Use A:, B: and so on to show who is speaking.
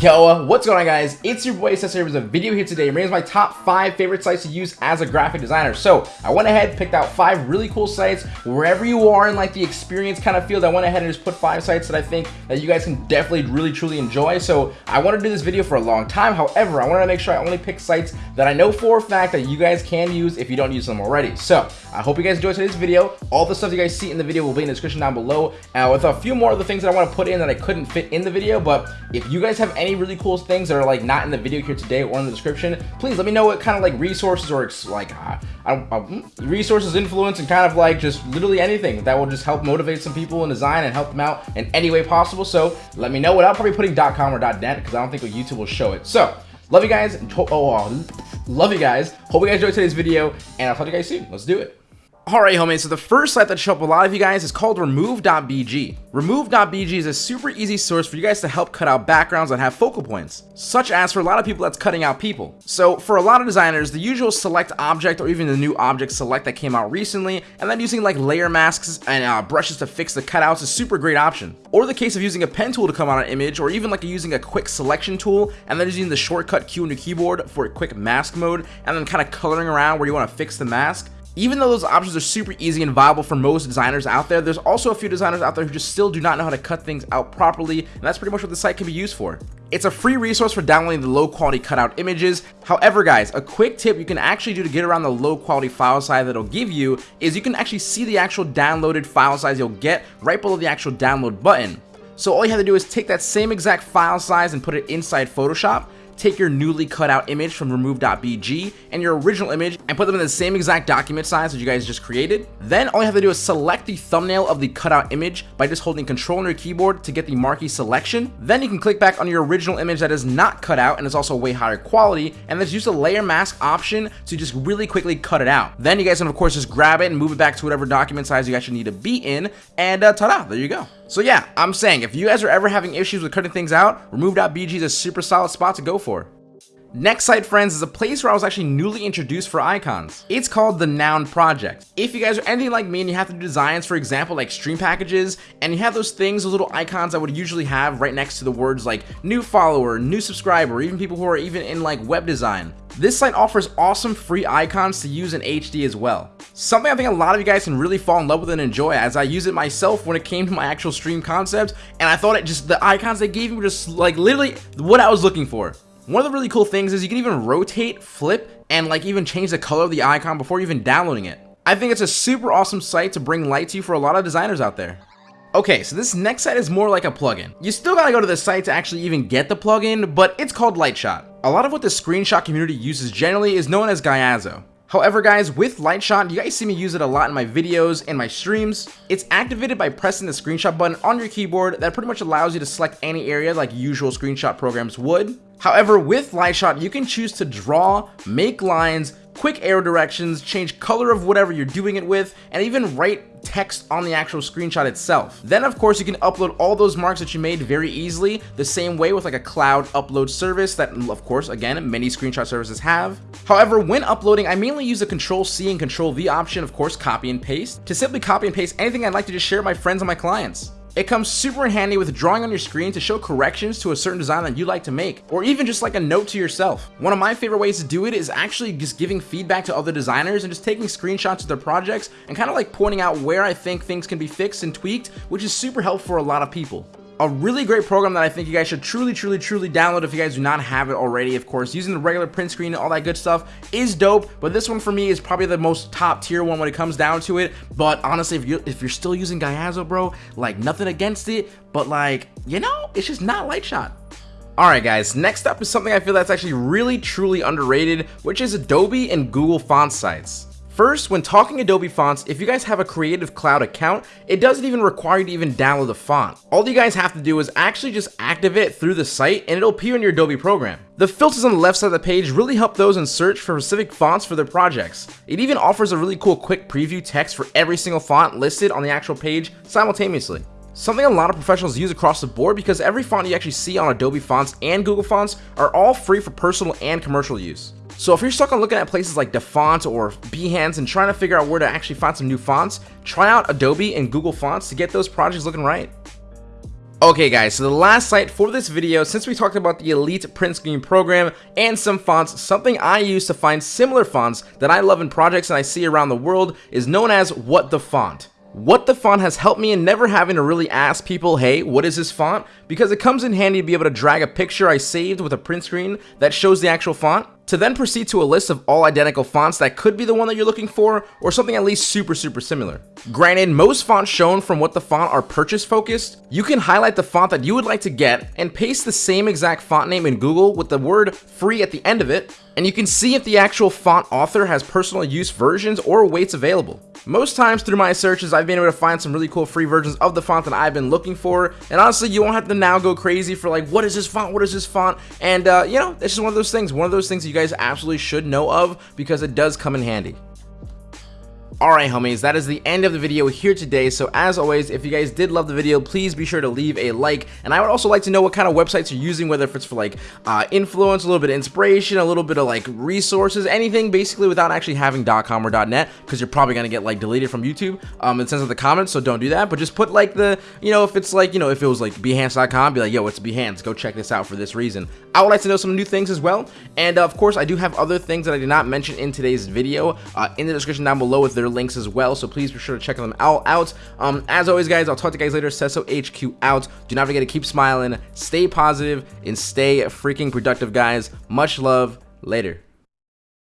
A: Yo, what's going on guys? It's your boy Cesar with a video here today. Bringing my top five favorite sites to use as a graphic designer. So I went ahead, and picked out five really cool sites. Wherever you are in like the experience kind of field, I went ahead and just put five sites that I think that you guys can definitely really truly enjoy. So I want to do this video for a long time. However, I wanted to make sure I only pick sites that I know for a fact that you guys can use if you don't use them already. So I hope you guys enjoyed today's video. All the stuff you guys see in the video will be in the description down below uh, with a few more of the things that I want to put in that I couldn't fit in the video. But if you guys have any really cool things that are like not in the video here today or in the description, please let me know what kind of like resources or like uh, uh, resources, influence, and kind of like just literally anything that will just help motivate some people in design and help them out in any way possible. So let me know without probably putting .com or .net because I don't think YouTube will show it. So love you guys. Oh, oh, love you guys. Hope you guys enjoyed today's video, and I'll talk to you guys soon. Let's do it. Alright homies, so the first site that show up a lot of you guys is called remove.bg. Remove.bg is a super easy source for you guys to help cut out backgrounds that have focal points, such as for a lot of people that's cutting out people. So for a lot of designers, the usual select object or even the new object select that came out recently, and then using like layer masks and uh, brushes to fix the cutouts is a super great option. Or the case of using a pen tool to come out an image, or even like using a quick selection tool, and then using the shortcut key on your keyboard for a quick mask mode, and then kind of coloring around where you want to fix the mask. Even though those options are super easy and viable for most designers out there, there's also a few designers out there who just still do not know how to cut things out properly, and that's pretty much what the site can be used for. It's a free resource for downloading the low quality cutout images. However, guys, a quick tip you can actually do to get around the low quality file size that it'll give you is you can actually see the actual downloaded file size you'll get right below the actual download button. So all you have to do is take that same exact file size and put it inside Photoshop take your newly cut out image from remove.bg and your original image and put them in the same exact document size that you guys just created. Then all you have to do is select the thumbnail of the cutout image by just holding control on your keyboard to get the marquee selection. Then you can click back on your original image that is not cut out and is also way higher quality and let's use the layer mask option to just really quickly cut it out. Then you guys can of course just grab it and move it back to whatever document size you actually need to be in and uh, ta-da, there you go. So yeah, I'm saying if you guys are ever having issues with cutting things out, remove.bg is a super solid spot to go for. Next site, friends, is a place where I was actually newly introduced for icons. It's called the Noun Project. If you guys are anything like me and you have to do designs, for example, like stream packages, and you have those things, those little icons I would usually have right next to the words like new follower, new subscriber, even people who are even in like web design. This site offers awesome free icons to use in HD as well. Something I think a lot of you guys can really fall in love with and enjoy as I use it myself when it came to my actual stream concept and I thought it just, the icons they gave me were just like literally what I was looking for. One of the really cool things is you can even rotate, flip, and like even change the color of the icon before even downloading it. I think it's a super awesome site to bring light to you for a lot of designers out there. Okay, so this next site is more like a plugin. You still gotta go to the site to actually even get the plugin, but it's called Lightshot. A lot of what the screenshot community uses generally is known as Gyazo. However guys, with Lightshot, you guys see me use it a lot in my videos and my streams. It's activated by pressing the screenshot button on your keyboard that pretty much allows you to select any area like usual screenshot programs would. However, with Lightshot, you can choose to draw, make lines, quick arrow directions, change color of whatever you're doing it with, and even write text on the actual screenshot itself. Then of course you can upload all those marks that you made very easily, the same way with like a cloud upload service that of course again many screenshot services have. However, when uploading I mainly use the control C and control V option, of course copy and paste, to simply copy and paste anything I'd like to just share with my friends and my clients. It comes super in handy with drawing on your screen to show corrections to a certain design that you like to make, or even just like a note to yourself. One of my favorite ways to do it is actually just giving feedback to other designers and just taking screenshots of their projects and kind of like pointing out where I think things can be fixed and tweaked, which is super helpful for a lot of people a really great program that I think you guys should truly, truly, truly download if you guys do not have it already. Of course, using the regular print screen and all that good stuff is dope, but this one for me is probably the most top tier one when it comes down to it. But honestly, if you're, if you're still using Gyazo, bro, like nothing against it, but like, you know, it's just not Lightshot. Alright guys, next up is something I feel that's actually really truly underrated, which is Adobe and Google font sites. First, when talking Adobe fonts, if you guys have a Creative Cloud account, it doesn't even require you to even download the font. All you guys have to do is actually just activate it through the site and it'll appear in your Adobe program. The filters on the left side of the page really help those in search for specific fonts for their projects. It even offers a really cool quick preview text for every single font listed on the actual page simultaneously. Something a lot of professionals use across the board because every font you actually see on Adobe Fonts and Google Fonts are all free for personal and commercial use. So if you're stuck on looking at places like DaFont or Behance and trying to figure out where to actually find some new fonts, try out Adobe and Google Fonts to get those projects looking right. Okay guys, so the last site for this video, since we talked about the Elite print screen program and some fonts, something I use to find similar fonts that I love in projects and I see around the world is known as What the Font. What the font has helped me in never having to really ask people, hey, what is this font? Because it comes in handy to be able to drag a picture I saved with a print screen that shows the actual font to then proceed to a list of all identical fonts that could be the one that you're looking for or something at least super super similar. Granted, most fonts shown from what the font are purchase focused, you can highlight the font that you would like to get and paste the same exact font name in Google with the word free at the end of it, and you can see if the actual font author has personal use versions or weights available. Most times through my searches, I've been able to find some really cool free versions of the font that I've been looking for, and honestly, you won't have to now go crazy for like, what is this font, what is this font, and uh, you know, it's just one of those things, one of those things you guys absolutely should know of because it does come in handy. Alright homies, that is the end of the video here today, so as always, if you guys did love the video, please be sure to leave a like, and I would also like to know what kind of websites you're using, whether if it's for like uh, influence, a little bit of inspiration, a little bit of like resources, anything basically without actually having .com or .net, because you're probably going to get like deleted from YouTube um, in sense of the comments, so don't do that, but just put like the, you know, if it's like, you know, if it was like Behance.com, be like, yo, it's Behance, go check this out for this reason. I would like to know some new things as well, and uh, of course, I do have other things that I did not mention in today's video uh, in the description down below with their links as well, so please be sure to check them all out. Um, as always, guys, I'll talk to you guys later. Sesso HQ out. Do not forget to keep smiling, stay positive, and stay freaking productive, guys. Much love. Later.